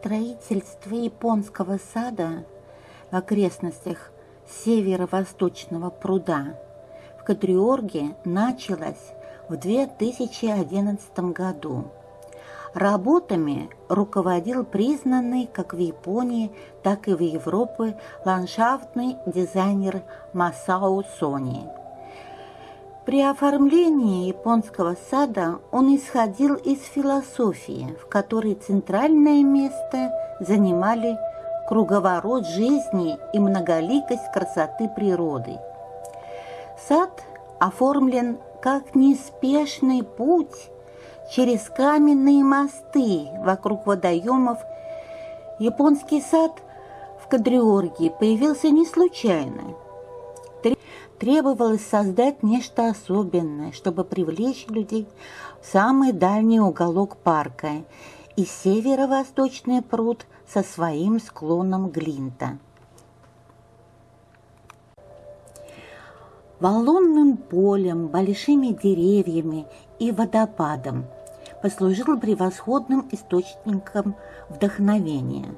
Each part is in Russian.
Строительство японского сада в окрестностях северо-восточного пруда в Катриорге началось в 2011 году. Работами руководил признанный как в Японии, так и в Европе ландшафтный дизайнер Масао Сони. При оформлении японского сада он исходил из философии, в которой центральное место занимали круговорот жизни и многоликость красоты природы. Сад оформлен как неспешный путь через каменные мосты вокруг водоемов. Японский сад в Кадриорге появился не случайно. Требовалось создать нечто особенное, чтобы привлечь людей в самый дальний уголок парка и северо-восточный пруд со своим склоном Глинта. Валунным полем, большими деревьями и водопадом послужил превосходным источником вдохновения.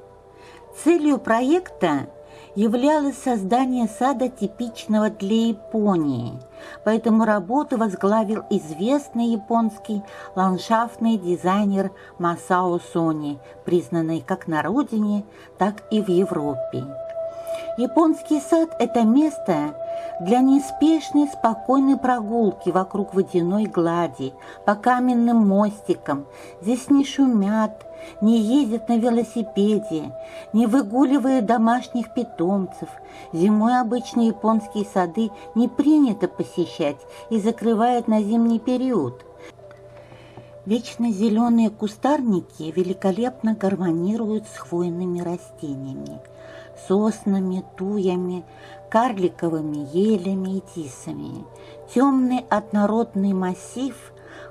Целью проекта являлось создание сада типичного для Японии, поэтому работу возглавил известный японский ландшафтный дизайнер Масао Сони, признанный как на родине, так и в Европе. Японский сад – это место для неспешной спокойной прогулки вокруг водяной глади, по каменным мостикам. Здесь не шумят, не ездят на велосипеде, не выгуливают домашних питомцев. Зимой обычно японские сады не принято посещать и закрывают на зимний период. Вечно зеленые кустарники великолепно гармонируют с хвойными растениями, соснами, туями, карликовыми елями и тисами. Темный однородный массив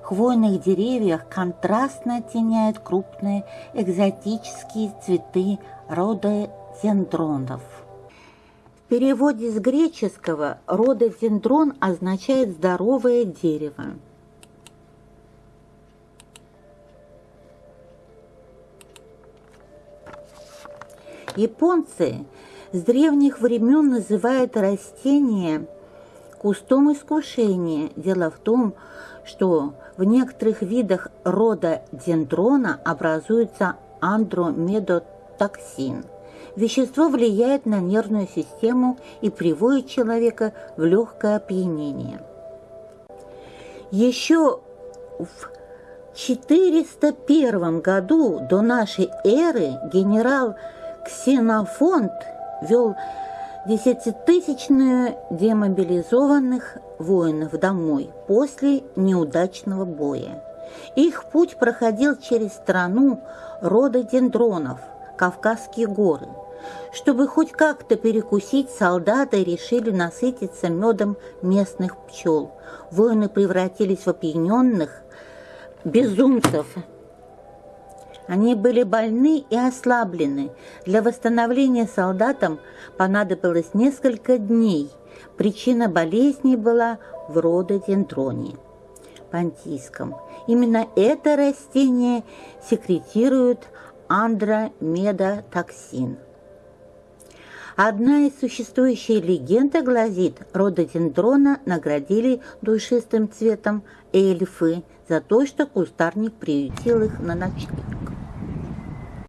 хвойных деревьев контрастно оттеняет крупные экзотические цветы рода дендронов. В переводе с греческого рододендрон означает «здоровое дерево». Японцы с древних времен называют растение кустом искушения. Дело в том, что в некоторых видах рода дендрона образуется андромедотоксин. Вещество влияет на нервную систему и приводит человека в легкое опьянение. Еще в 401 году до нашей эры генерал Ксенофонт вел десятитысячную демобилизованных воинов домой после неудачного боя. Их путь проходил через страну рода дендронов, Кавказские горы. Чтобы хоть как-то перекусить, солдаты решили насытиться медом местных пчел. Воины превратились в опьяненных безумцев – они были больны и ослаблены. Для восстановления солдатам понадобилось несколько дней. Причина болезни была в рододендроне понтийском. Именно это растение секретирует андромедотоксин. Одна из существующих легенд гласит, рододендрона наградили душистым цветом эльфы за то, что кустарник приютил их на ночлег.